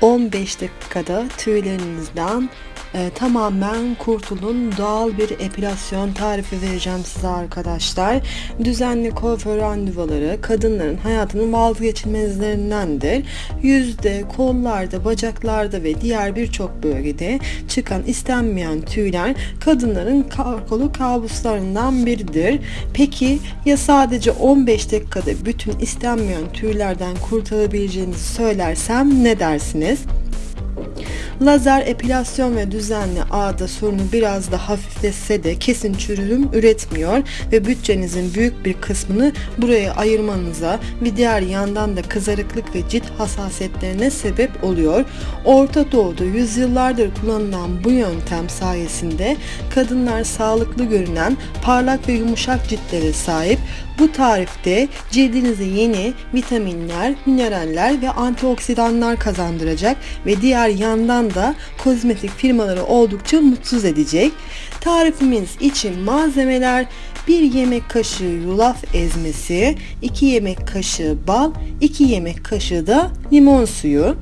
15 dakikada tüylerinizden e, tamamen kurtulun. Doğal bir epilasyon tarifi vereceğim size arkadaşlar. Düzenli kuaför randevuları kadınların hayatının vazgeçilmezlerindendir. Yüzde, kollarda, bacaklarda ve diğer birçok bölgede çıkan istenmeyen tüyler kadınların korkulu kabuslarından biridir. Peki ya sadece 15 dakikada bütün istenmeyen tüylerden kurtulabileceğinizi söylersem ne dersiniz? Lazer epilasyon ve düzenli ağda sorunu biraz da hafifletse de kesin çürüm üretmiyor ve bütçenizin büyük bir kısmını buraya ayırmanıza ve diğer yandan da kızarıklık ve cilt hassasiyetlerine sebep oluyor. Orta Doğu'da yüzyıllardır kullanılan bu yöntem sayesinde kadınlar sağlıklı görünen parlak ve yumuşak ciltlere sahip bu tarifte cildinize yeni vitaminler, mineraller ve antioksidanlar kazandıracak ve diğer yandan da kozmetik firmaları oldukça mutsuz edecek. Tarifimiz için malzemeler 1 yemek kaşığı yulaf ezmesi, 2 yemek kaşığı bal, 2 yemek kaşığı da limon suyu.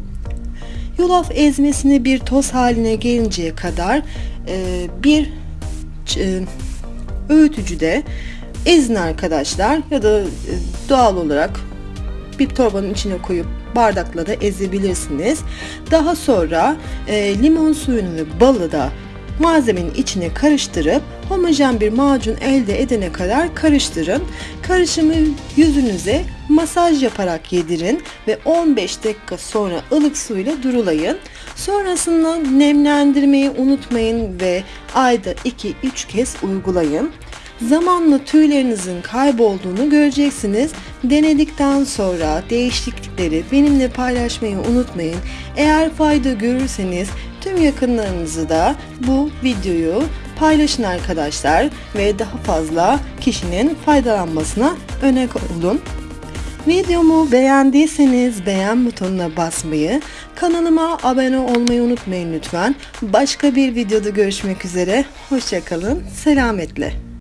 Yulaf ezmesini bir toz haline gelinceye kadar e, bir e, öğütücüde ezin arkadaşlar ya da e, doğal olarak bir torbanın içine koyup bardakla da ezebilirsiniz. Daha sonra e, limon suyunu ve balı da malzemenin içine karıştırıp homojen bir macun elde edene kadar karıştırın. Karışımı yüzünüze masaj yaparak yedirin ve 15 dakika sonra ılık suyla durulayın. Sonrasında nemlendirmeyi unutmayın ve ayda 2-3 kez uygulayın. Zamanla tüylerinizin kaybolduğunu göreceksiniz. Denedikten sonra değişiklikleri benimle paylaşmayı unutmayın. Eğer fayda görürseniz tüm yakınlarınızı da bu videoyu paylaşın arkadaşlar ve daha fazla kişinin faydalanmasına öne olun. Videomu beğendiyseniz beğen butonuna basmayı, kanalıma abone olmayı unutmayın lütfen. Başka bir videoda görüşmek üzere. Hoşçakalın. Selametle.